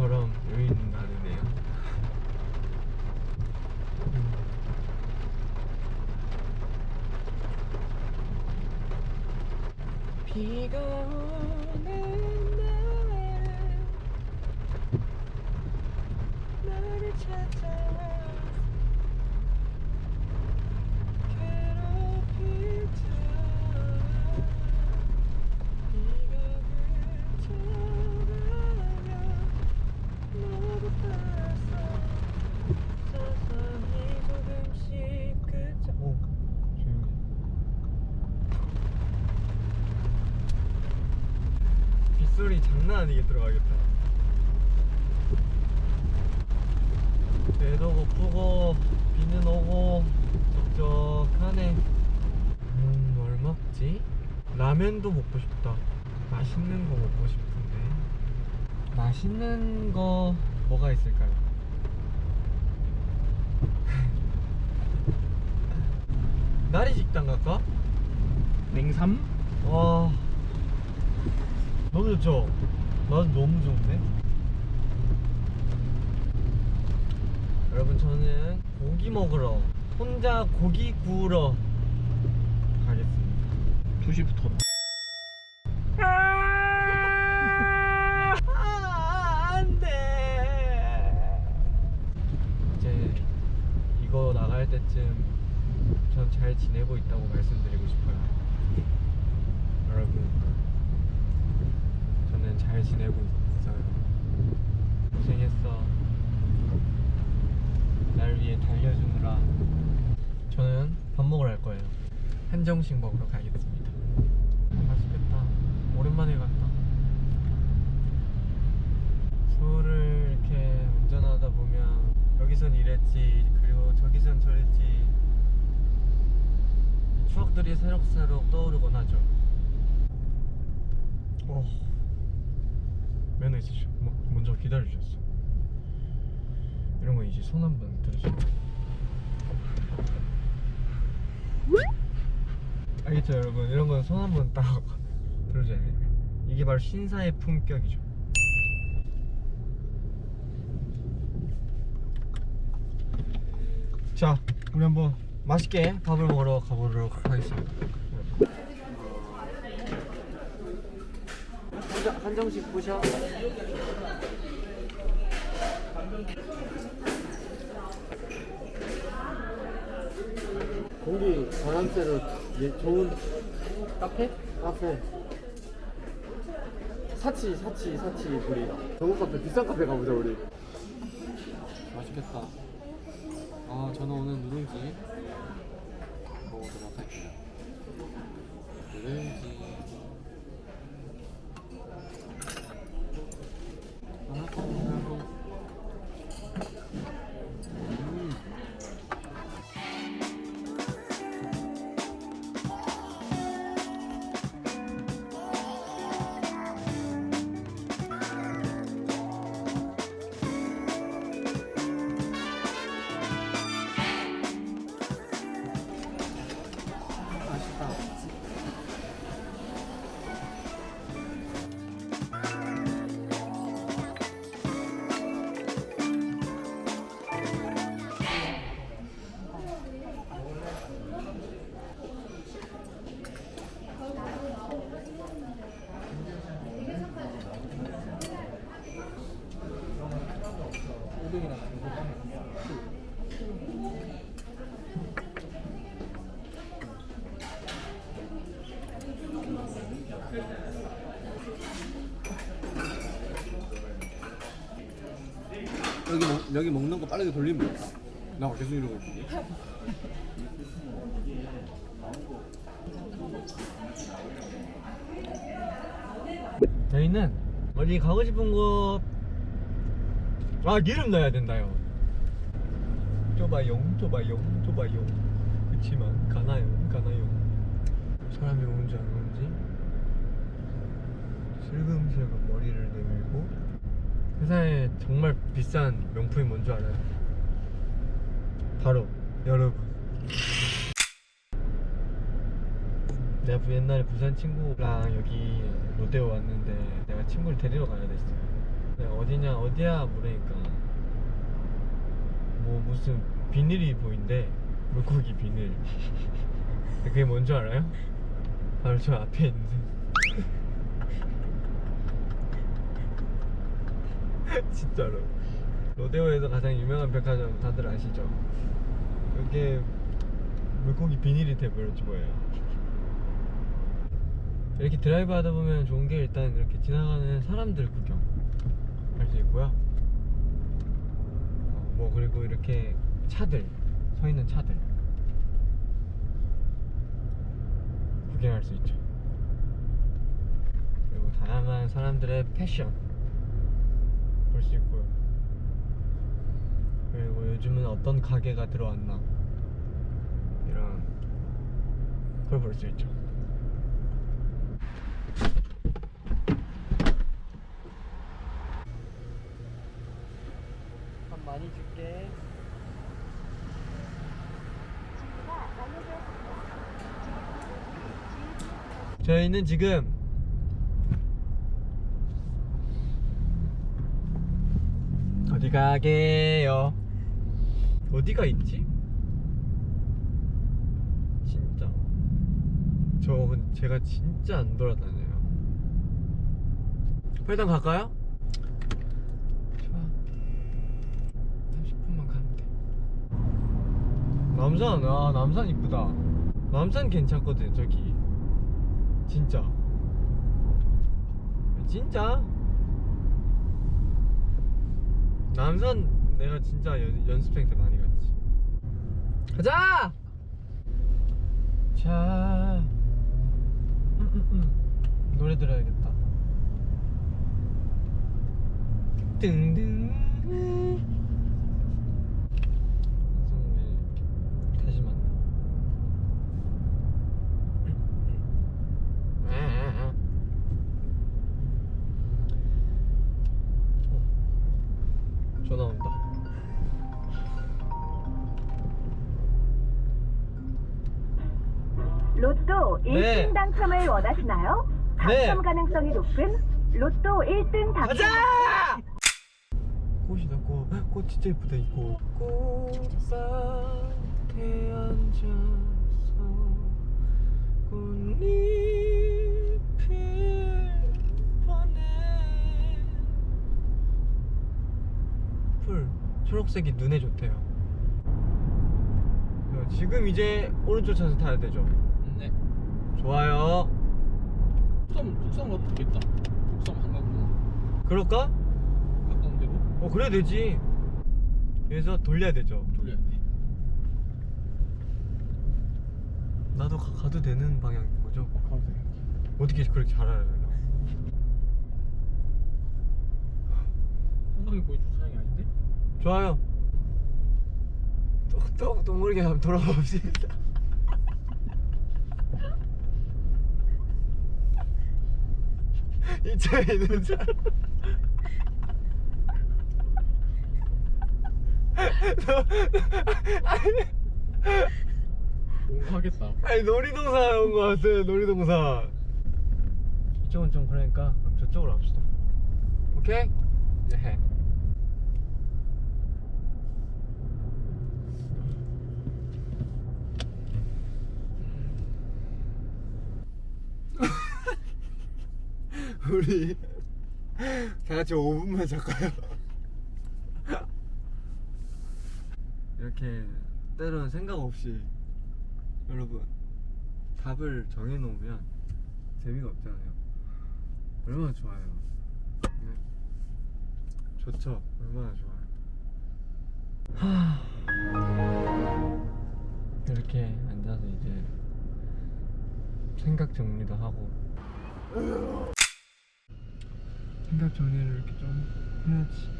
처럼 여유는 나르네요 음. 비가 빗소리 장난 아니게 들어가겠다 배도 고프고 비는 오고 적적하네 음, 뭘 먹지? 라면도 먹고 싶다 맛있는 거 먹고 싶은데 맛있는 거 뭐가 있을까요? 나리 식당 갈까? 냉삼? 와 너무 좋죠? 나도 너무 좋은데? 여러분 저는 고기 먹으러 혼자 고기 구우러 가겠습니다. 2시부터. 아, 안돼. 이제 이거 나갈 때쯤 전 잘 지내고 있다고 말씀드리고 싶어요. 여러분 저는 잘 지내고 있어요. 고생했어. 날 위해 달려주느라. 저는 밥 먹으러 갈 거예요. 한정식 먹으러 가겠습니다. 맛있겠다. 오랜만에 갔다. 서울을 이렇게 운전하다 보면 여기선 이랬지 그리고 저기선 저랬지. 추억들이 새록새록 떠오르곤 하죠 어. 있으시죠? 뭐, 먼저 기다려주셨어. 이런 거 이제 손 한번 들으시고. 알겠죠 여러분? 이런 건 손 한번 딱 들어줘야 돼요. 이게 바로 신사의 품격이죠. 자 우리 한번 맛있게 밥을 먹으러 가보도록 하겠습니다 한정, 한정식 보셔. 공기 바람쐬로 예, 좋은 카페? 카페. 사치 사치 사치 우리. 좋은 카페 비싼 카페 가보자 우리. 맛있겠다. 아 저는 오늘 누룽지 여기, 먹, 여기 먹는 거 빠르게 돌리면 되겠다. 나 계속 이러고 있는데 저희는 어디 가고 싶은 곳, 아, 기름 넣어야 된다요. 좁아용, 좁아용, 좁아용. 그치만, 가나요, 가나요. 사람이 오는지 안 오는지. 슬금슬금 머리를 내밀고. 세상에 정말 비싼 명품이 뭔 줄 알아요? 바로, 여러분. 내가 옛날에 부산 친구랑 여기 롯데 롯데에 왔는데 내가 친구를 데리러 가야 됐어요. 내가 어디냐 어디야 물으니까 뭐 무슨 비닐이 보인대 물고기 비닐. 그게 뭔 줄 알아요? 바로 저 앞에 있는 진짜로 로데오에서 가장 유명한 백화점 다들 아시죠? 이게 물고기 비닐이 돼버렸지 뭐예요 이렇게 드라이브 하다 보면 좋은 게 일단 이렇게 지나가는 사람들 구경 할 수 있고요. 어, 뭐 그리고 이렇게 차들 서 있는 차들 구경할 수 있죠. 그리고 다양한 사람들의 패션 볼 수 있고요. 그리고 요즘은 어떤 가게가 들어왔나 이런 걸 볼 수 있죠 밥 많이 줄게 저희는 지금 어디 가게요? 어디가 있지? 진짜 저 제가 진짜 안 돌아다녀요 일단 갈까요? 좋아 30분만 가면 돼 남산 아 남산 이쁘다 남산 괜찮거든 저기 진짜. 진짜? 남산 내가 진짜 연, 연습생 때 많이 갔지. 가자! 자. 음, 음, 음. 노래 들어야겠다. 등등 1등 네. 당첨을 원하시나요? 네. 당첨 가능성이 높은 로또 1등 당첨 가자! 꽃이다 꽃. 꽃 진짜 예쁘다 이 꽃. 꽃밭에 앉아서 꽃잎을 보내. 풀 초록색이 눈에 좋대요. 야, 지금 이제 오른쪽 차선 타야 되죠. 네. 좋아요. 속성 속성 가도 되겠다. 속성 한가구나. 그럴까? 가까운 데로 어 그래야 되지 그래서 돌려야 되죠 돌려야 돼. 나도 가, 가도 되는 방향인 거죠 어, 가도 돼. 어떻게 그렇게 잘 알아요 한강이 거의 주차장이 아닌데? 좋아요 모르게 한번 돌아봅시다 이 차에 있는 사람 너, 아니, 뭔가 하겠다. 아니 놀이동산 온 거 같아요 놀이동산 이쪽은 좀 그러니까 그럼 저쪽으로 합시다 오케이? 네 우리 다 같이 5분만 잘까요? 이렇게 때로는 생각 없이 여러분 답을 정해놓으면 재미가 없잖아요. 얼마나 좋아요. 네. 좋죠. 얼마나 좋아요. 하... 이렇게 앉아서 이제 생각 정리도 하고 생각 정리를 이렇게 좀 해야지